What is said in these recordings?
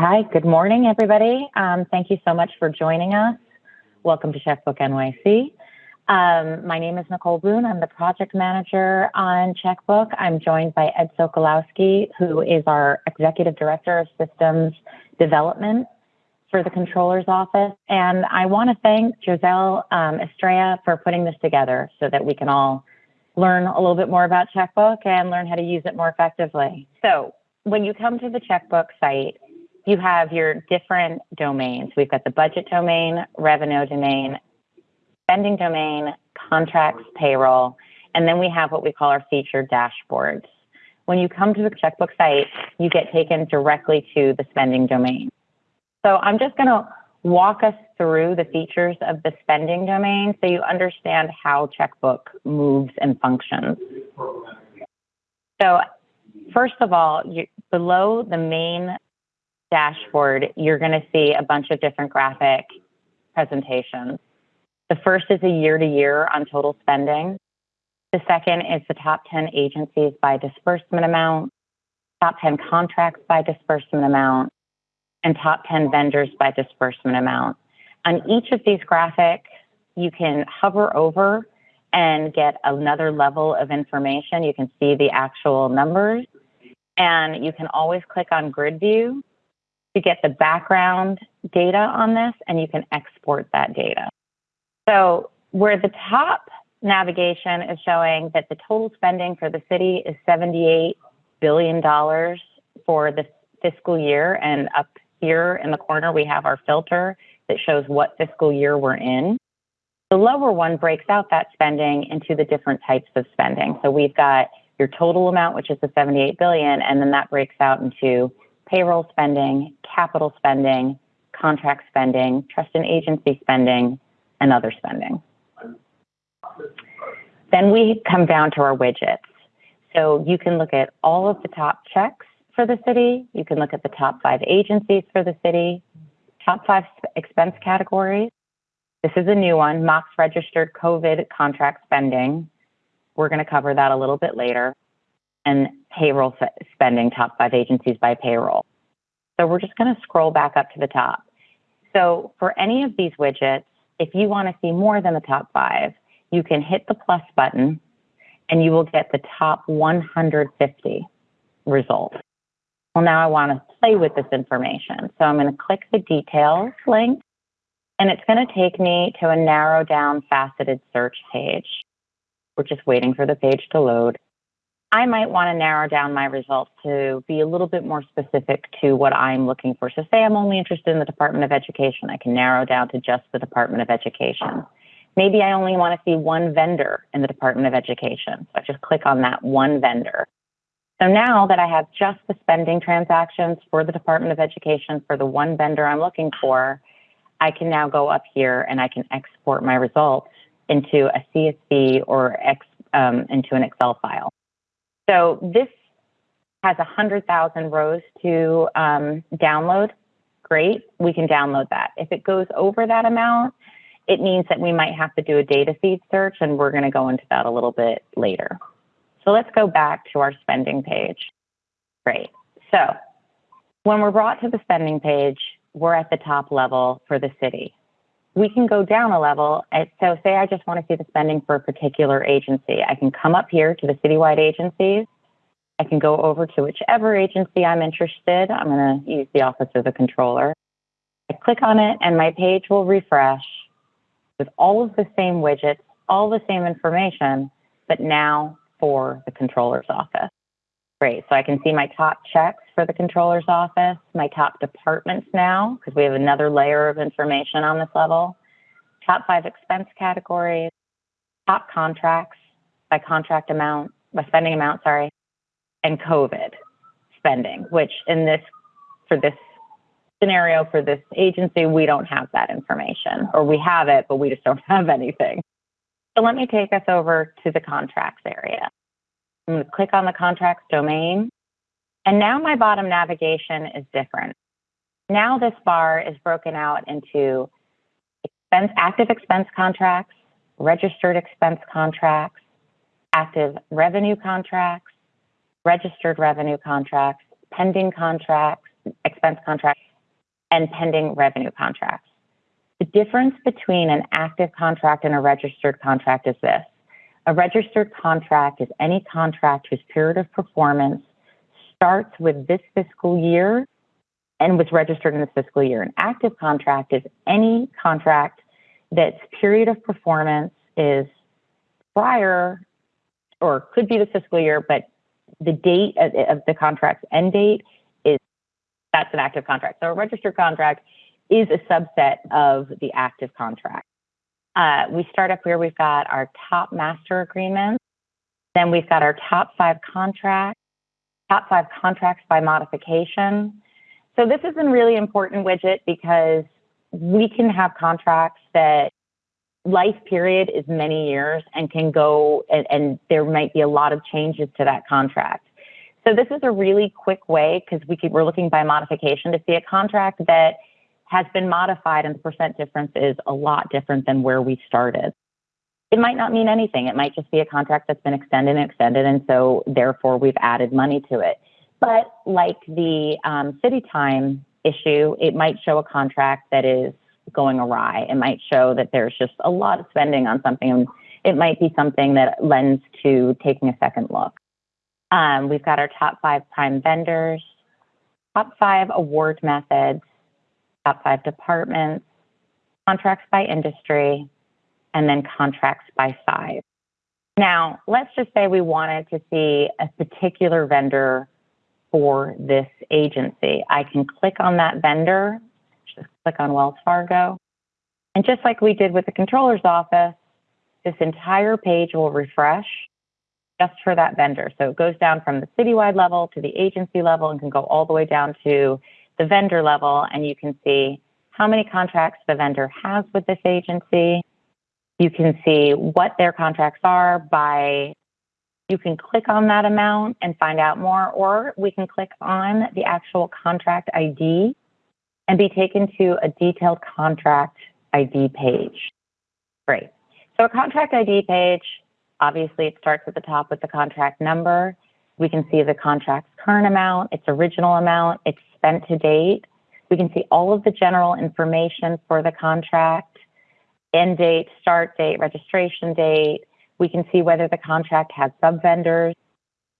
Hi, good morning, everybody. Um, thank you so much for joining us. Welcome to Checkbook NYC. Um, my name is Nicole Boone. I'm the project manager on Checkbook. I'm joined by Ed Sokolowski, who is our executive director of systems development for the comptroller's office. And I want to thank Giselle um, Estrella for putting this together so that we can all learn a little bit more about Checkbook and learn how to use it more effectively. So when you come to the Checkbook site, you have your different domains. We've got the budget domain, revenue domain, spending domain, contracts, payroll, and then we have what we call our feature dashboards. When you come to the checkbook site, you get taken directly to the spending domain. So I'm just going to walk us through the features of the spending domain so you understand how checkbook moves and functions. So first of all, you, below the main dashboard, you're going to see a bunch of different graphic presentations. The first is a year to year on total spending. The second is the top 10 agencies by disbursement amount, top 10 contracts by disbursement amount, and top 10 vendors by disbursement amount. On each of these graphics, you can hover over and get another level of information. You can see the actual numbers, and you can always click on grid view to get the background data on this and you can export that data. So where the top navigation is showing that the total spending for the city is $78 billion for the fiscal year. And up here in the corner, we have our filter that shows what fiscal year we're in. The lower one breaks out that spending into the different types of spending. So we've got your total amount, which is the 78 billion, and then that breaks out into payroll spending, capital spending, contract spending, trust and agency spending, and other spending. Then we come down to our widgets. So you can look at all of the top checks for the city. You can look at the top five agencies for the city, top five expense categories. This is a new one, MOCS registered COVID contract spending. We're going to cover that a little bit later and payroll spending, top five agencies by payroll. So we're just going to scroll back up to the top. So for any of these widgets, if you want to see more than the top five, you can hit the plus button and you will get the top 150 results. Well, now I want to play with this information. So I'm going to click the details link and it's going to take me to a narrow down faceted search page. We're just waiting for the page to load. I might want to narrow down my results to be a little bit more specific to what I'm looking for. So say I'm only interested in the Department of Education, I can narrow down to just the Department of Education. Maybe I only want to see one vendor in the Department of Education. So I just click on that one vendor. So now that I have just the spending transactions for the Department of Education for the one vendor I'm looking for, I can now go up here and I can export my results into a CSV or X, um, into an Excel file. So this has 100,000 rows to um, download. Great, we can download that. If it goes over that amount, it means that we might have to do a data feed search, and we're going to go into that a little bit later. So let's go back to our spending page. Great. So when we're brought to the spending page, we're at the top level for the city. We can go down a level. So say I just want to see the spending for a particular agency. I can come up here to the citywide agencies. I can go over to whichever agency I'm interested. I'm going to use the Office of the Comptroller. I click on it and my page will refresh with all of the same widgets, all the same information, but now for the comptroller's office. Great, so I can see my top checks for the comptroller's office, my top departments now, because we have another layer of information on this level, top five expense categories, top contracts by contract amount, by spending amount, sorry, and COVID spending, which in this, for this scenario, for this agency, we don't have that information, or we have it, but we just don't have anything. So let me take us over to the contracts area. I'm going to click on the contracts domain. And now my bottom navigation is different. Now this bar is broken out into expense, active expense contracts, registered expense contracts, active revenue contracts, registered revenue contracts, pending contracts, expense contracts, and pending revenue contracts. The difference between an active contract and a registered contract is this. A registered contract is any contract whose period of performance starts with this fiscal year and was registered in this fiscal year. An active contract is any contract that's period of performance is prior or could be the fiscal year, but the date of, of the contract's end date is that's an active contract. So a registered contract is a subset of the active contract. Uh, we start up here, we've got our top master agreements. Then we've got our top five contracts, top five contracts by modification. So this is a really important widget because we can have contracts that life period is many years and can go and, and, there might be a lot of changes to that contract. So this is a really quick way because we we're looking by modification to see a contract that has been modified and the percent difference is a lot different than where we started. It might not mean anything. It might just be a contract that's been extended and extended, and so therefore we've added money to it. But like the um, CityTime issue, it might show a contract that is going awry. It might show that there's just a lot of spending on something. It might be something that lends to taking a second look. Um, we've got our top five prime vendors, top five award methods, top five departments, contracts by industry, and then contracts by size. Now, let's just say we wanted to see a particular vendor for this agency. I can click on that vendor, just click on Wells Fargo. And just like we did with the comptroller's office, this entire page will refresh just for that vendor. So it goes down from the citywide level to the agency level and can go all the way down to the vendor level. And you can see how many contracts the vendor has with this agency. You can see what their contracts are by you can click on that amount and find out more, or we can click on the actual contract ID and be taken to a detailed contract ID page. Great. So a contract ID page, obviously it starts at the top with the contract number. We can see the contract's current amount, its original amount, its spent to date. We can see all of the general information for the contract, end date, start date, registration date, we can see whether the contract has sub-vendors.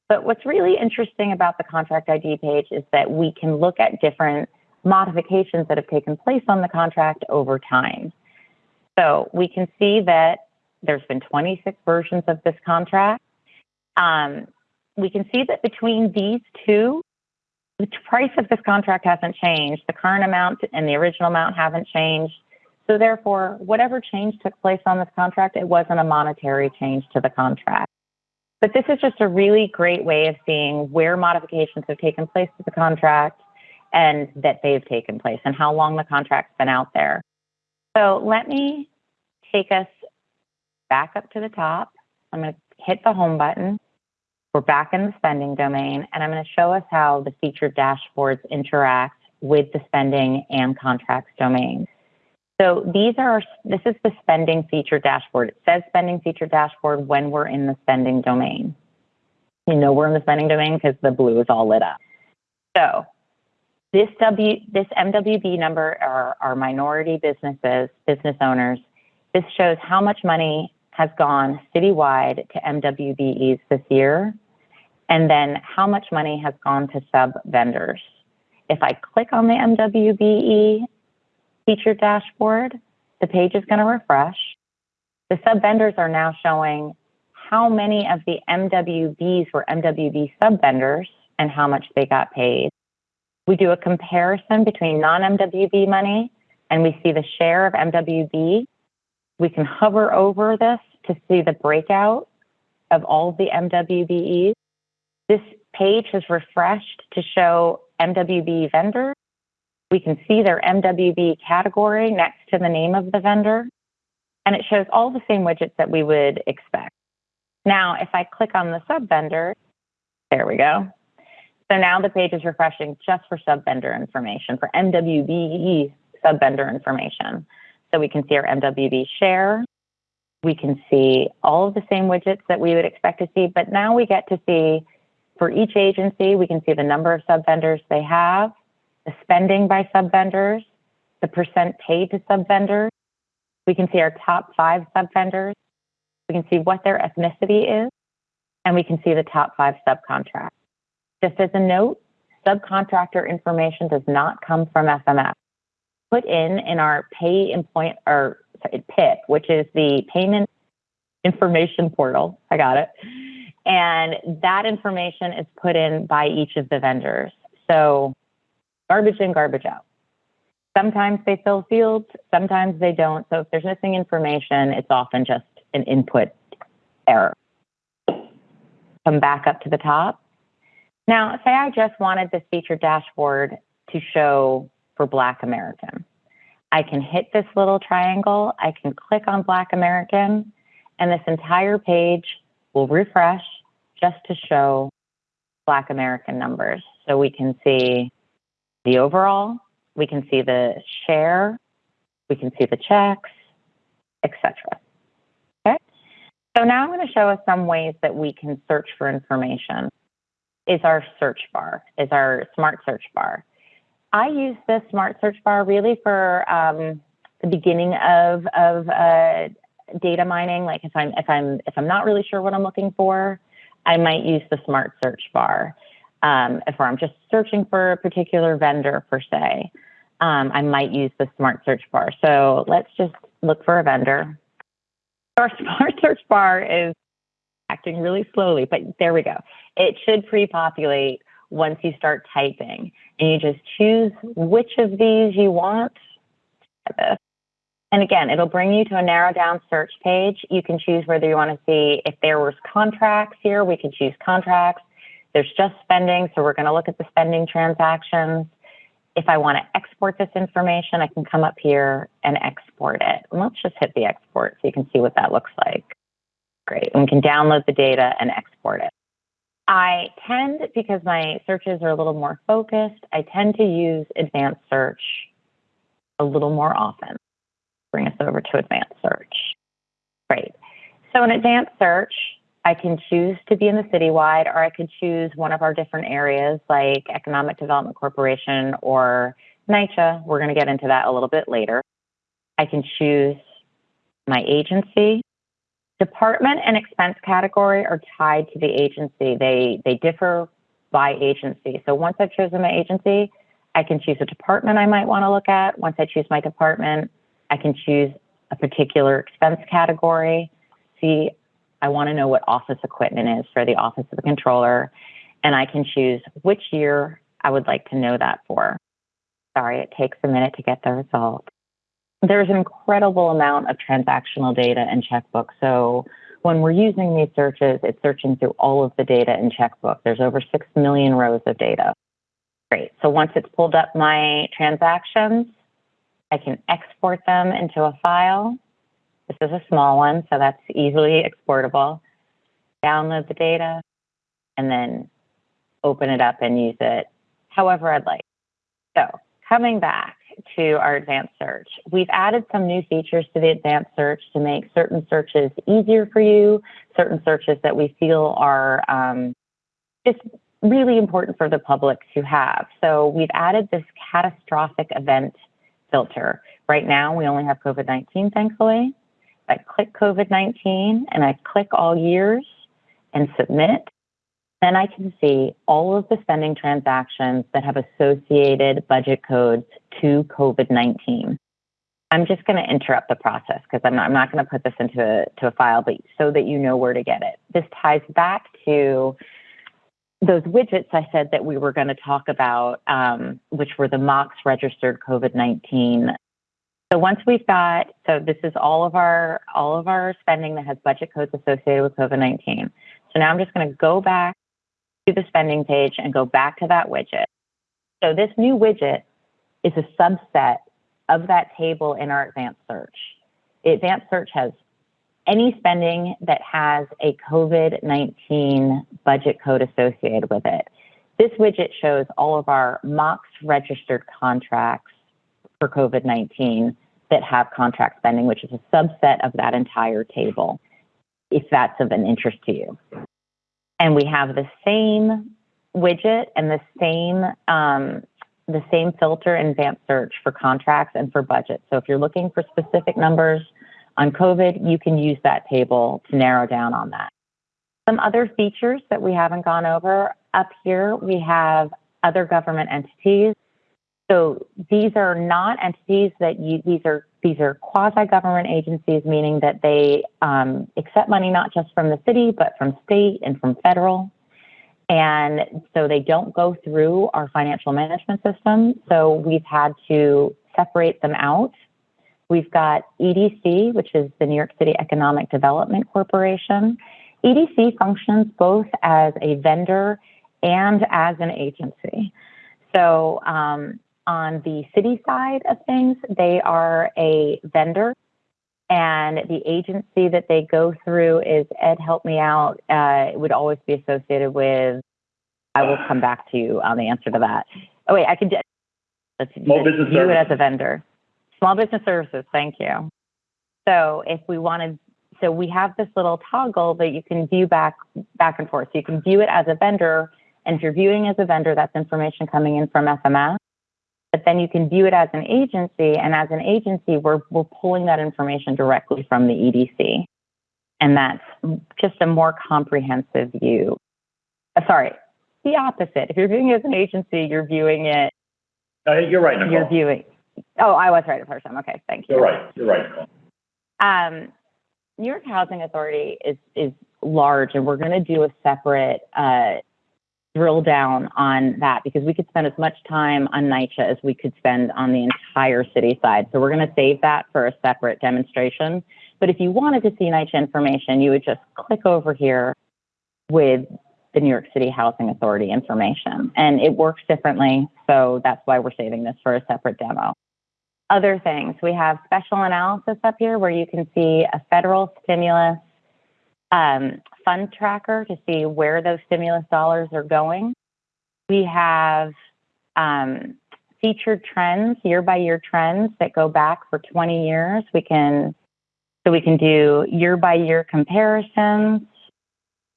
But what's really interesting about the contract ID page is that we can look at different modifications that have taken place on the contract over time. So we can see that there's been 26 versions of this contract. Um, we can see that between these two, the price of this contract hasn't changed. The current amount and the original amount haven't changed. So therefore, whatever change took place on this contract, it wasn't a monetary change to the contract. But this is just a really great way of seeing where modifications have taken place to the contract and that they've taken place and how long the contract's been out there. So let me take us back up to the top. I'm going to hit the home button. We're back in the spending domain, and I'm going to show us how the featured dashboards interact with the spending and contracts domains. So these are, this is the spending feature dashboard. It says spending feature dashboard when we're in the spending domain. You know we're in the spending domain because the blue is all lit up. So this W, this MWB number are, are minority businesses, business owners. This shows how much money has gone citywide to MWBEs this year, and then how much money has gone to sub vendors. If I click on the MWBE feature dashboard, the page is going to refresh. The sub vendors are now showing how many of the MWBs were MWB sub vendors and how much they got paid. We do a comparison between non MWB money and we see the share of MWB. We can hover over this to see the breakout of all the MWBEs. This page has refreshed to show MWB vendors we can see their MWB category next to the name of the vendor, and it shows all the same widgets that we would expect. Now, if I click on the sub vendor, there we go. So now the page is refreshing just for sub vendor information, for MWB sub vendor information. So we can see our MWB share. We can see all of the same widgets that we would expect to see, but now we get to see for each agency, we can see the number of sub vendors they have, the spending by sub vendors, the percent paid to sub-vendors. We can see our top five sub-vendors. We can see what their ethnicity is, and we can see the top five subcontractors. Just as a note, subcontractor information does not come from FMS. Put in in our pay employment or sorry, PIP, which is the payment information portal. I got it. And that information is put in by each of the vendors. So garbage in, garbage out. Sometimes they fill fields, sometimes they don't. So if there's missing information, it's often just an input error. Come back up to the top. Now, say I just wanted this feature dashboard to show for Black American. I can hit this little triangle, I can click on Black American, and this entire page will refresh just to show Black American numbers. So we can see the overall, we can see the share, we can see the checks, etc. Okay. So now I'm going to show us some ways that we can search for information. Is our search bar, is our smart search bar. I use this smart search bar really for um, the beginning of of uh, data mining. Like if I'm if I'm if I'm not really sure what I'm looking for, I might use the smart search bar. Um, if I'm just searching for a particular vendor per se, um, I might use the smart search bar. So let's just look for a vendor. Our smart search bar is acting really slowly, but there we go. It should pre-populate once you start typing and you just choose which of these you want. And again, it'll bring you to a narrow down search page. You can choose whether you want to see if there was contracts here, we can choose contracts. There's just spending, so we're going to look at the spending transactions. If I want to export this information, I can come up here and export it. And let's just hit the export so you can see what that looks like. Great. And we can download the data and export it. I tend, because my searches are a little more focused, I tend to use advanced search a little more often. Bring us over to advanced search. Great. So in advanced search, I can choose to be in the citywide, or I could choose one of our different areas like Economic Development Corporation or NYCHA. We're going to get into that a little bit later. I can choose my agency. Department and expense category are tied to the agency. They, they differ by agency. So once I've chosen my agency, I can choose a department I might want to look at. Once I choose my department, I can choose a particular expense category. See, I want to know what office equipment is for the Office of the Comptroller, and I can choose which year I would like to know that for. Sorry, it takes a minute to get the result there's an incredible amount of transactional data in checkbook. So when we're using these searches, it's searching through all of the data in checkbook. There's over 6 million rows of data. Great. So once it's pulled up my transactions, I can export them into a file. This is a small one, so that's easily exportable. Download the data and then open it up and use it however I'd like. So coming back, to our advanced search. We've added some new features to the advanced search to make certain searches easier for you, certain searches that we feel are um, just really important for the public to have. So we've added this catastrophic event filter. Right now, we only have COVID-19, thankfully. I click COVID-19 and I click all years and submit, then I can see all of the spending transactions that have associated budget codes to COVID-19. I'm just going to interrupt the process because I'm not, I'm not going to put this into a, to a file, but so that you know where to get it. This ties back to those widgets I said that we were going to talk about, um, which were the MOCS registered COVID-19. So once we've got, so this is all of our all of our spending that has budget codes associated with COVID-19. So now I'm just going to go back to the spending page and go back to that widget. So this new widget is a subset of that table in our advanced search. Advanced search has any spending that has a COVID-19 budget code associated with it. This widget shows all of our MOCS registered contracts for COVID-19 that have contract spending, which is a subset of that entire table, if that's of an interest to you and we have the same widget and the same um, the same filter in advanced search for contracts and for budget. So if you're looking for specific numbers on COVID, you can use that table to narrow down on that. Some other features that we haven't gone over up here, we have other government entities. So these are not entities that you, these are these are quasi-government agencies, meaning that they um, accept money not just from the city, but from state and from federal. And so they don't go through our financial management system. So we've had to separate them out. We've got EDC, which is the New York City Economic Development Corporation. EDC functions both as a vendor and as an agency. So um, on the city side of things, they are a vendor and the agency that they go through is Ed Help Me Out. Uh, it would always be associated with. I will come back to you on the answer to that. Oh wait, I can. Let's Small business view it as a vendor. Small business services. Thank you. So if we wanted, so we have this little toggle that you can view back back and forth. So you can view it as a vendor, and if you're viewing as a vendor, that's information coming in from FMS but then you can view it as an agency. And as an agency, we're, we're pulling that information directly from the EDC. And that's just a more comprehensive view. Uh, sorry, the opposite. If you're viewing it as an agency, you're viewing it, Uh, you're right, Nicole. you're viewing, oh, I was right the first time. Okay, thank you. You're right, you're right, Um, New York Housing Authority is, is large, and we're going to do a separate uh, drill down on that because we could spend as much time on NYCHA as we could spend on the entire city side. So we're going to save that for a separate demonstration. But if you wanted to see NYCHA information, you would just click over here with the New York City Housing Authority information. And it works differently, so that's why we're saving this for a separate demo. Other things, we have special analysis up here where you can see a federal stimulus um, fund tracker to see where those stimulus dollars are going. We have um, featured trends, year by year trends that go back for 20 years. We can, so we can do year by year comparisons.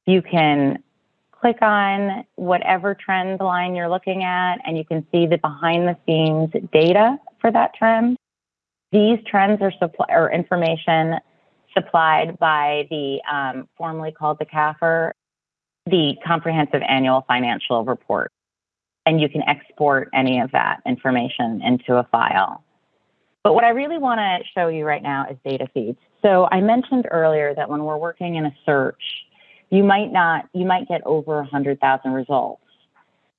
You can click on whatever trend line you're looking at and you can see the behind the scenes data for that trend. These trends are supply or information supplied by the um, formerly called the CAFR, the Comprehensive Annual Financial Report. And you can export any of that information into a file. But what I really want to show you right now is data feeds. So I mentioned earlier that when we're working in a search, you might not, you might get over 100,000 results.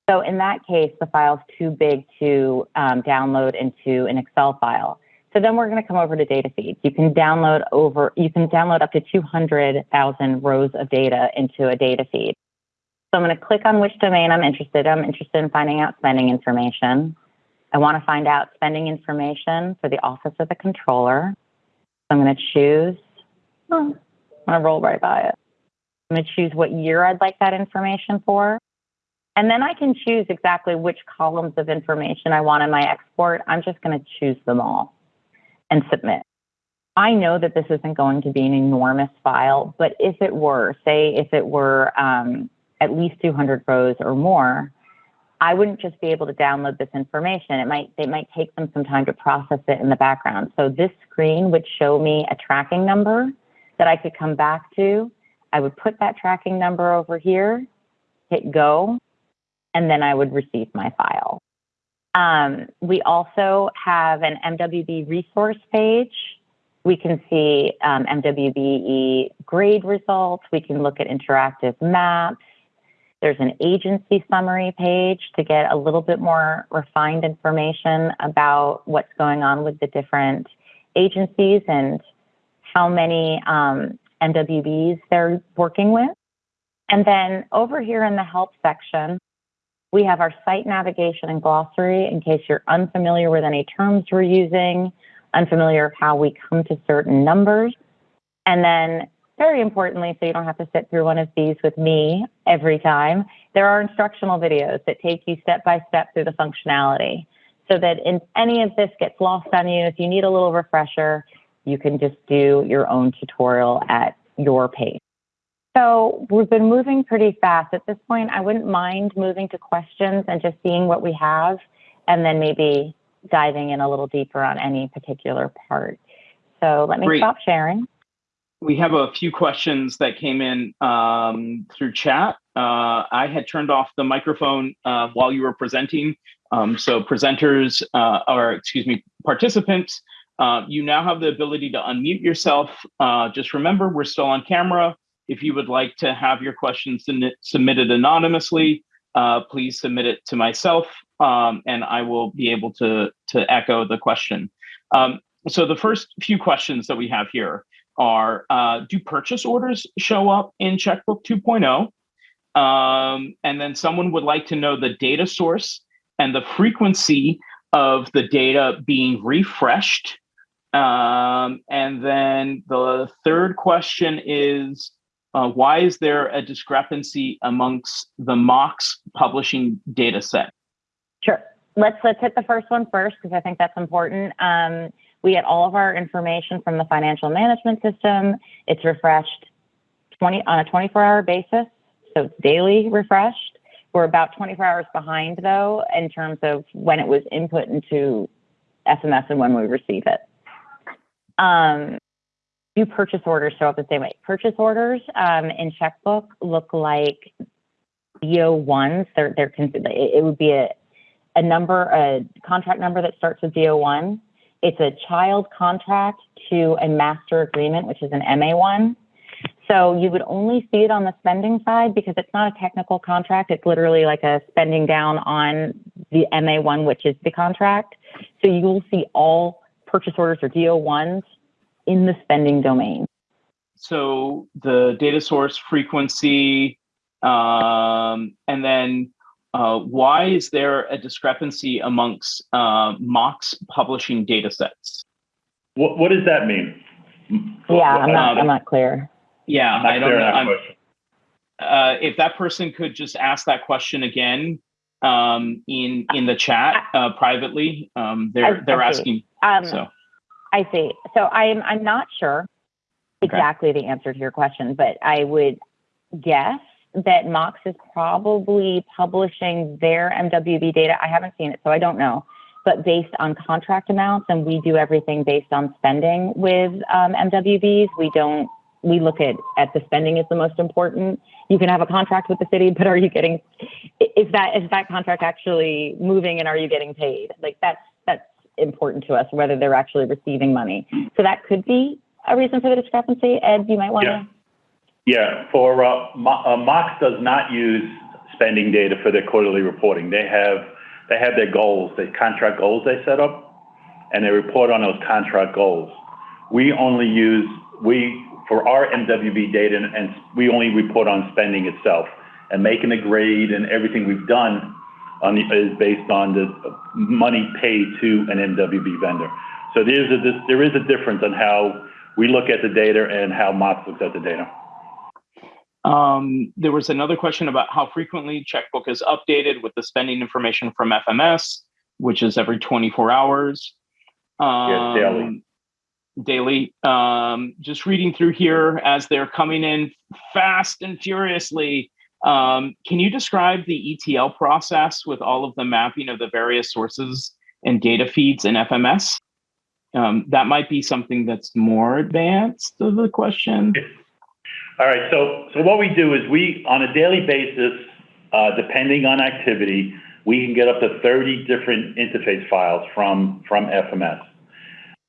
So in that case, the file's too big to um, download into an Excel file. So then we're going to come over to data feeds. You can download over, you can download up to 200,000 rows of data into a data feed. So I'm going to click on which domain I'm interested in. I'm interested in finding out spending information. I want to find out spending information for the Office of the Comptroller. So I'm going to choose, oh, I'm going to roll right by it. I'm going to choose what year I'd like that information for. And then I can choose exactly which columns of information I want in my export. I'm just going to choose them all and submit. I know that this isn't going to be an enormous file, but if it were, say if it were um, at least 200 rows or more, I wouldn't just be able to download this information. It might it might take them some time to process it in the background. So this screen would show me a tracking number that I could come back to. I would put that tracking number over here, hit go, and then I would receive my file. Um, we also have an MWB resource page. We can see um, MWBE grade results. We can look at interactive maps. There's an agency summary page to get a little bit more refined information about what's going on with the different agencies and how many um, MWBs they're working with. And then over here in the help section, we have our site navigation and glossary in case you're unfamiliar with any terms we're using, unfamiliar with how we come to certain numbers. And then very importantly, so you don't have to sit through one of these with me every time, there are instructional videos that take you step by step through the functionality so that if any of this gets lost on you, if you need a little refresher, you can just do your own tutorial at your pace. So we've been moving pretty fast. At this point, I wouldn't mind moving to questions and just seeing what we have and then maybe diving in a little deeper on any particular part. So let me Great. stop sharing. We have a few questions that came in um, through chat. Uh, I had turned off the microphone uh, while you were presenting. Um, so presenters, uh, or excuse me, participants, uh, you now have the ability to unmute yourself. Uh, just remember, we're still on camera. If you would like to have your questions submitted anonymously, uh, please submit it to myself, um, and I will be able to to echo the question. Um, so the first few questions that we have here are uh, do purchase orders show up in checkbook 2.0 um, and then someone would like to know the data source and the frequency of the data being refreshed um, and then the third question is uh, why is there a discrepancy amongst the MOCS publishing data set? Sure. Let's let's hit the first one first because I think that's important. Um, we get all of our information from the financial management system. It's refreshed 20 on a 24-hour basis, so it's daily refreshed. We're about 24 hours behind though in terms of when it was input into FMS and when we receive it. Um, do purchase orders show up the same way? Purchase orders um, in checkbook look like DO1s. They're, they're, con- it would be a, a number, a contract number that starts with DO1. It's a child contract to a master agreement, which is an MA1. So you would only see it on the spending side because it's not a technical contract. It's literally like a spending down on the MA1, which is the contract. So you will see all purchase orders or DO1s in the spending domain. So the data source frequency, um, and then uh, why is there a discrepancy amongst uh, MOCS publishing data sets? What, what does that mean? Yeah, I'm not, Um, I'm not clear. Yeah, I'm I don't clear know. that question. uh, if that person could just ask that question again um, in in the chat uh, privately, um, they're they're asking. Um, So I see. So I'm I'm not sure Okay. exactly the answer to your question, but I would guess that MOCS is probably publishing their MWB data. I haven't seen it, so I don't know. But based on contract amounts, and we do everything based on spending with um, MWBs. We don't. We look at at the spending is the most important. You can have a contract with the city, but are you getting? Is that is that contract actually moving, and are you getting paid? Like that's that's important to us, whether they're actually receiving money. So that could be a reason for the discrepancy. Ed, you might want to. Yeah, for, uh, uh, MOCS does not use spending data for their quarterly reporting. They have, they have their goals, the contract goals they set up, and they report on those contract goals. We only use, we, for our MWB data, and- and we only report on spending itself. And making a grade and everything we've done on the, is based on the money paid to an MWB vendor. So there's a, there is a difference on how we look at the data and how MOCS looks at the data. um, there was another question about how frequently checkbook is updated with the spending information from FMS, which is every 24 hours. Um, daily. Daily. Um, just reading through here as they're coming in fast and furiously. Um, can you describe the ETL process with all of the mapping of the various sources and data feeds in FMS? Um, that might be something that's more advanced of the question. All right, so, so what we do is we, on a daily basis, uh, depending on activity, we can get up to 30 different interface files from, from FMS.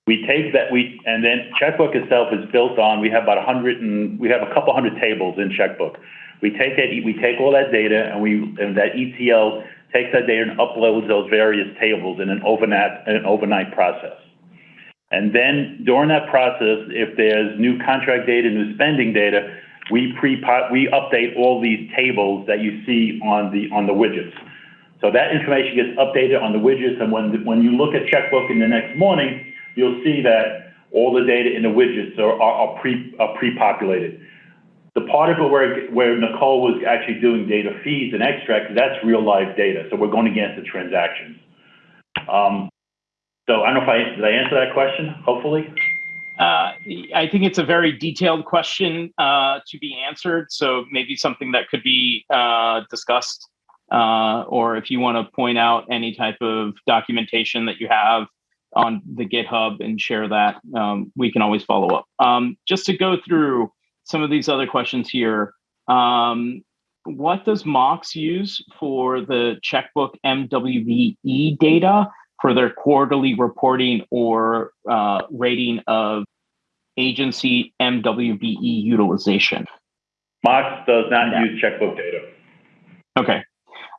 We take that, we, and then Checkbook itself is built on, we have about 100 and, we have a couple hundred tables in Checkbook. We take that, we take all that data and we, and that ETL takes that data and uploads those various tables in an overnight, an overnight process. And then during that process, if there's new contract data, new spending data, we update all these tables that you see on the on the widgets. So that information gets updated on the widgets, and when when you look at checkbook in the next morning, you'll see that all the data in the widgets are are, are pre are pre-populated. The part of it where where Nicole was actually doing data feeds and extracts, that's real live data. So we're going against the transactions. Um, so I don't know if I, did I answer that question, hopefully? Uh, I think it's a very detailed question uh, to be answered, so maybe something that could be uh, discussed uh, or if you want to point out any type of documentation that you have on the GitHub and share that, um, we can always follow up. Um, just to go through some of these other questions here, um, what does MOCS use for the checkbook MWBE data for their quarterly reporting or uh, rating of agency MWBE utilization? MOCS does not Yeah. use checkbook data. Okay.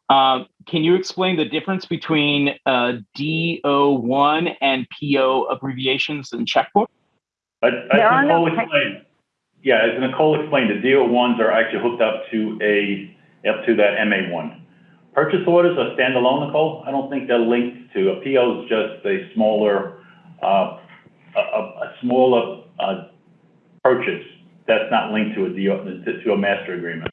Um, can you explain the difference between uh, DO1 and PO abbreviations in checkbook? As as There are no Nicole te- yeah, as Nicole explained, the DO ones are actually hooked up to a, up to that MA one. Purchase orders are standalone, Nicole. I don't think they're linked to, a PO is just a smaller, uh, a, a, a smaller, uh, purchase that's not linked to a DO, to, to a master agreement.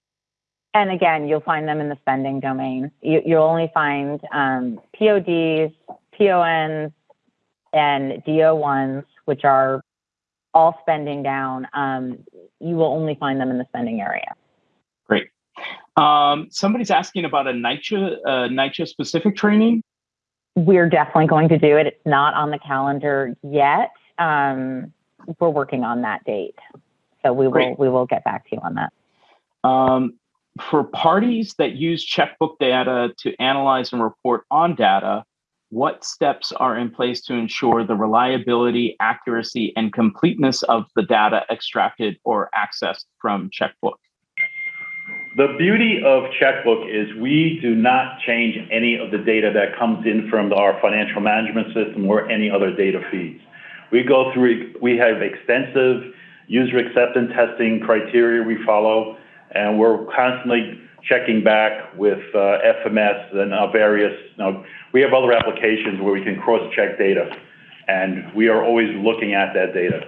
And again, you'll find them in the spending domain. You, you'll only find um, PODs, PONs, and DO1s, which are all spending down. Um, you will only find them in the spending area. Great. Um, somebody's asking about a NYCHA, uh, NYCHA specific training. We're definitely going to do it. It's not on the calendar yet. Um, we're working on that date, so we will we will get back to you on that. Um, for parties that use checkbook data to analyze and report on data, what steps are in place to ensure the reliability, accuracy, and completeness of the data extracted or accessed from checkbook? The beauty of Checkbook is we do not change any of the data that comes in from our financial management system or any other data feeds. We go through, we have extensive user acceptance testing criteria we follow, and we're constantly checking back with uh, FMS and various, you know, we have other applications where we can cross-check data, and we are always looking at that data.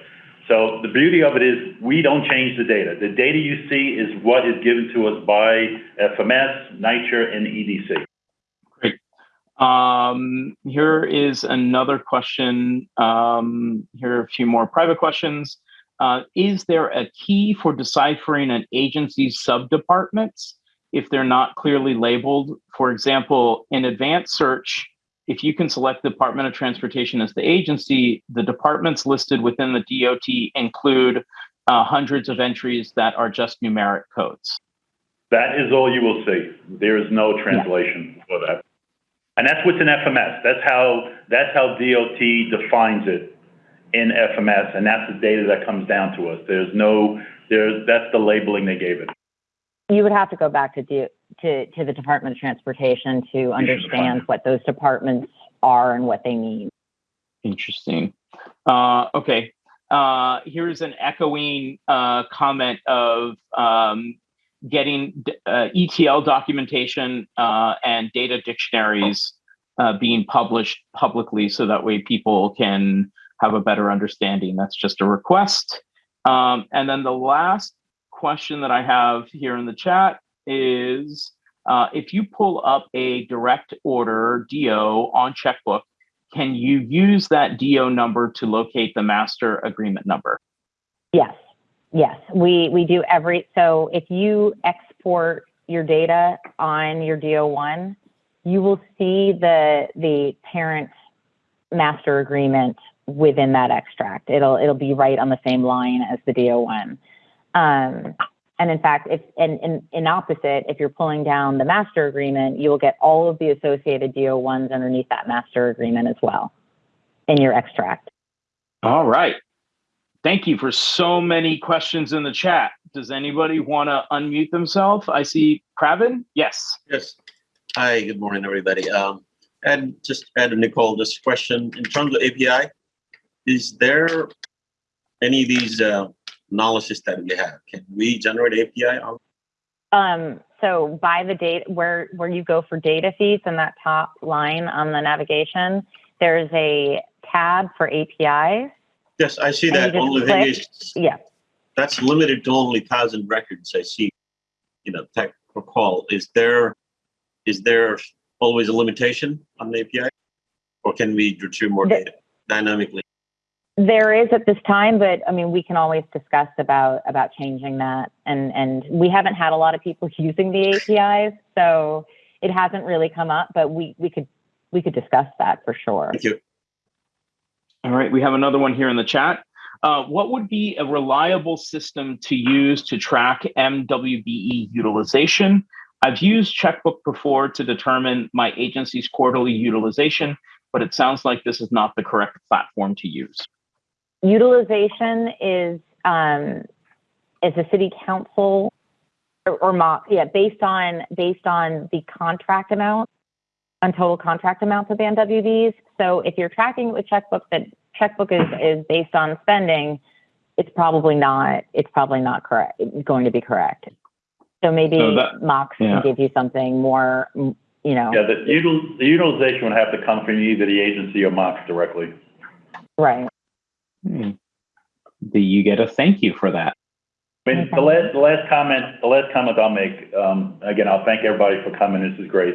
So the beauty of it is we don't change the data. The data you see is what is given to us by FMS, NYCHA, and EDC. Um, here is another question. Um, here are a few more private questions. Uh, is there a key for deciphering an agency's subdepartments if they're not clearly labeled? For example, in advanced search, if you can select the Department of Transportation as the agency, the departments listed within the DOT include uh, hundreds of entries that are just numeric codes. That is all you will see. There is no translation for that. And that's what's in FMS. That's how, that's how DOT defines it in FMS, and that's the data that comes down to us. There's no, there's, that's the labeling they gave it. You would have to go back to do, to to the Department of Transportation to understand what those departments are and what they mean. Interesting. Uh, okay. Uh, here's an echoing uh, comment of um, getting uh, ETL documentation uh, and data dictionaries uh, being published publicly so that way people can have a better understanding. That's just a request. Um, and then the last question that I have here in the chat is uh, if you pull up a direct order DO on checkbook, can you use that DO number to locate the master agreement number? Yes, yes, we we do every. So if you export your data on your DO1, you will see the the parent master agreement within that extract. It'll it'll be right on the same line as the DO1. Um, and in fact, if and in, in opposite, if you're pulling down the master agreement, you will get all of the associated DO1s underneath that master agreement as well in your extract. All right. Thank you for so many questions in the chat. Does anybody want to unmute themselves? I see Craven. Yes. Yes. Hi, good morning, everybody. Um, and just add to Nicole this question in terms of API. Is there any of these uh, analysis that we have? Can we generate API? on- Um, so by the date where where you go for data feeds in that top line on the navigation, there's a tab for APIs. Yes, I see that. Only thing is, Yeah. that's limited to only thousand records. I see. You know, tech recall. Is there, is there always a limitation on the API, or can we retrieve more The- data dynamically? There is at this time, but I mean, we can always discuss about about changing that. And and we haven't had a lot of people using the APIs, so it hasn't really come up, but we, we could, we could discuss that for sure. Thank you. All right, we have another one here in the chat. Uh, what would be a reliable system to use to track MWBE utilization? I've used Checkbook before to determine my agency's quarterly utilization, but it sounds like this is not the correct platform to use. Utilization is, um, is a city council or, or mock, yeah, based on, based on the contract amount, on total contract amounts of the MWBs. So if you're tracking it with checkbook, that checkbook is, is based on spending, it's probably not, it's probably not correct, going to be correct. So maybe So that- MOCS yeah. can give you something more, you know, Yeah, the util, the utilization would have to come from either the agency or MOCS directly. right. Do you get a thank you for that? The last, the last comment, the last comment I'll make, um, again, I'll thank everybody for coming, this is great.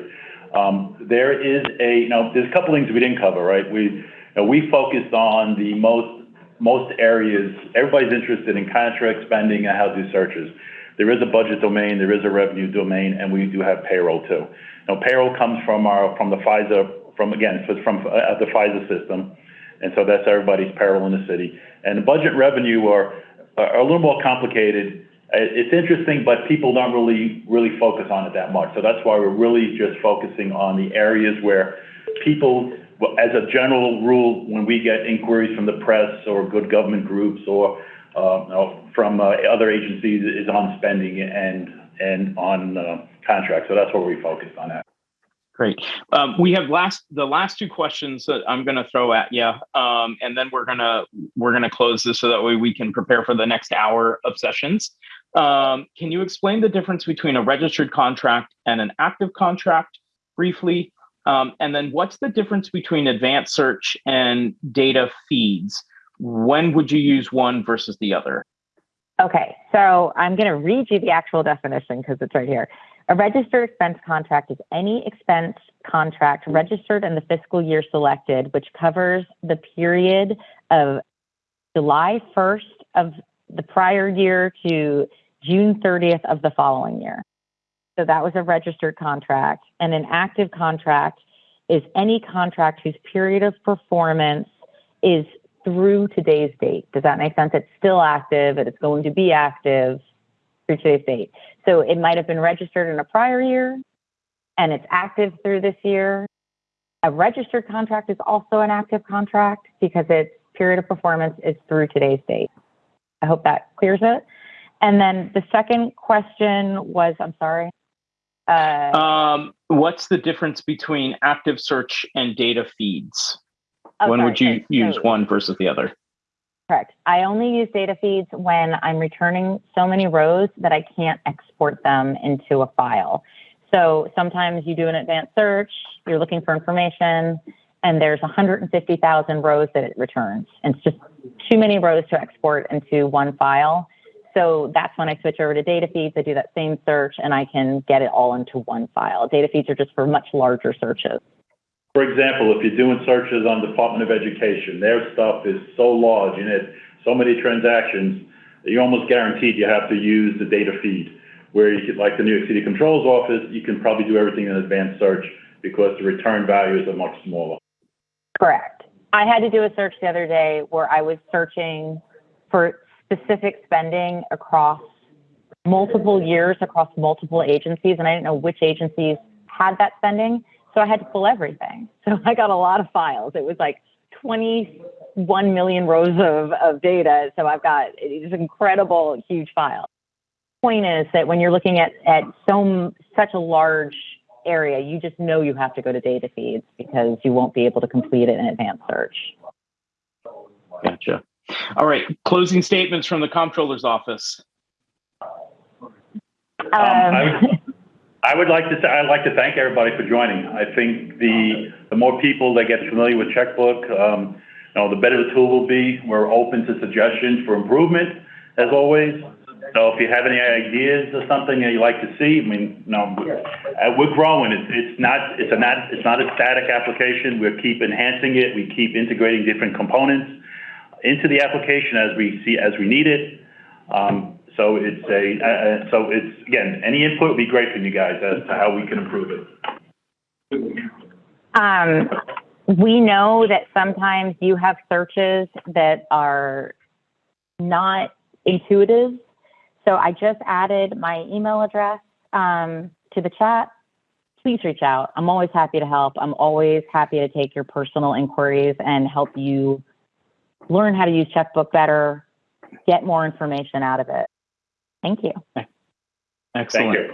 Um, there is a, you know, there's a couple things we didn't cover, right? We, you know, we focused on the most, most areas, everybody's interested in contract spending and how to do searches. There is a budget domain, there is a revenue domain, and we do have payroll too. Now, payroll comes from our, from the FISA, from, again, from, uh, the FISA system. And so that's everybody's payroll in the city. And the budget revenue are, are a little more complicated. Uh, It's interesting, but people don't really, really focus on it that much. So that's why we're really just focusing on the areas where people, as a general rule, when we get inquiries from the press or good government groups or, uh, from, uh, other agencies is on spending and, and on, uh, contracts. So that's where we focused on that. Great. Um, we have last the last two questions that I'm going to throw at you, um, and then we're gonna we're gonna close this so that way we can prepare for the next hour of sessions. Um, can you explain the difference between a registered contract and an active contract briefly? Um, and then what's the difference between advanced search and data feeds? When would you use one versus the other? Okay, so I'm going to read you the actual definition because it's right here. A registered expense contract is any expense contract registered in the fiscal year selected, which covers the period of July 1st of the prior year to June 30th of the following year. So that was a registered contract. And an active contract is any contract whose period of performance is through today's date. Does that make sense? It's still active it's going to be active through today's date. So it might have been registered in a prior year and it's active through this year. A registered contract is also an active contract because its period of performance is through today's date. I hope that clears it. And then the second question was, I'm sorry. Uh, Um, what's the difference between active search and data feeds? oh, when sorry, would you sorry. use So- one versus the other? Correct. I only use data feeds when I'm returning so many rows that I can't export them into a file. So sometimes you do an advanced search, you're looking for information, and there's 150,000 rows that it returns. And it's just too many rows to export into one file. So that's when I switch over to data feeds. I do that same search and I can get it all into one file. Data feeds are just for much larger searches. For example, if you're doing searches on Department of Education, their stuff is so large and it, so many transactions, you're almost guaranteed you have to use the data feed. Where you could, like the New York City Comptroller's Office, you can probably do everything in advanced search because the return values are much smaller. Correct. I had to do a search the other day where I was searching for specific spending across multiple years, across multiple agencies, and I didn't know which agencies had that spending. So I had to pull everything. So I got a lot of files. It was like 21 million rows of, of data. So I've got it's an incredible, huge file. Point is that when you're looking at, at so such a large area, you just know you have to go to data feeds because you won't be able to complete it in advanced search. Gotcha. All right, closing statements from the comptroller's office. Um, I Um, would, I would like to say, I'd like to thank everybody for joining. I think the, the more people that get familiar with Checkbook, um, you know, the better the tool will be. We're open to suggestions for improvement, as always. So if you have any ideas or something that you'd like to see, I mean, you know, uh, we're growing. It's, it's not, it's a not, it's not a static application. We keep enhancing it. We keep integrating different components into the application as we see, as we need it. Um, so it's a, uh, so it's, again, any input would be great from you guys as to how we can improve it. Um, we know that sometimes you have searches that are not intuitive. So I just added my email address um, to the chat. Please reach out. I'm always happy to help. I'm always happy to take your personal inquiries and help you learn how to use checkbook better, get more information out of it. Thank you. Thank Excellent. you.